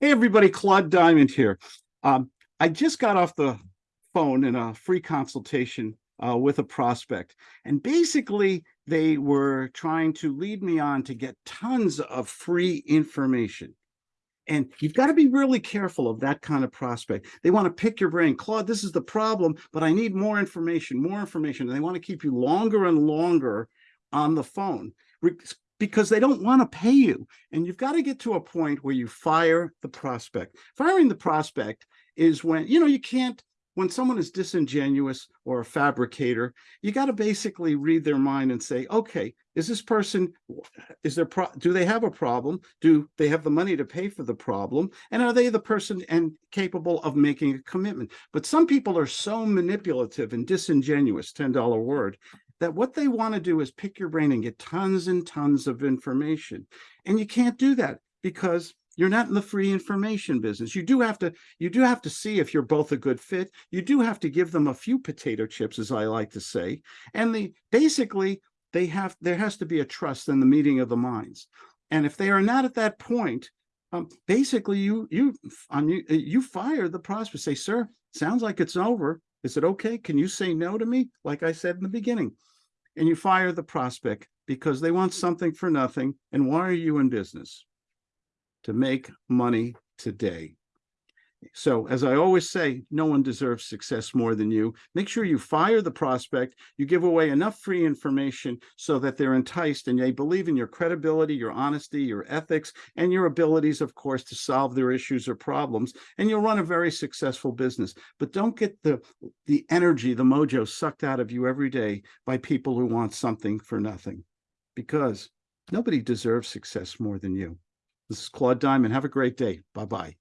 Hey, everybody, Claude Diamond here. Um, I just got off the phone in a free consultation uh, with a prospect, and basically they were trying to lead me on to get tons of free information. And you've got to be really careful of that kind of prospect. They want to pick your brain. Claude, this is the problem, but I need more information, more information. And they want to keep you longer and longer on the phone because they don't want to pay you. And you've got to get to a point where you fire the prospect. Firing the prospect is when, you know, you can't, when someone is disingenuous or a fabricator, you got to basically read their mind and say, okay, is this person, is there, pro do they have a problem? Do they have the money to pay for the problem? And are they the person and capable of making a commitment? But some people are so manipulative and disingenuous, $10 word, that what they want to do is pick your brain and get tons and tons of information. And you can't do that because you're not in the free information business. You do have to you do have to see if you're both a good fit. You do have to give them a few potato chips, as I like to say. And the basically they have there has to be a trust in the meeting of the minds. And if they are not at that point, um, basically you you you you fire the prospect. Say, sir, sounds like it's over. Is it okay? Can you say no to me? Like I said in the beginning. And you fire the prospect because they want something for nothing. And why are you in business? To make money today. So as I always say, no one deserves success more than you. Make sure you fire the prospect, you give away enough free information so that they're enticed and they believe in your credibility, your honesty, your ethics, and your abilities, of course, to solve their issues or problems. And you'll run a very successful business. But don't get the, the energy, the mojo sucked out of you every day by people who want something for nothing because nobody deserves success more than you. This is Claude Diamond. Have a great day. Bye-bye.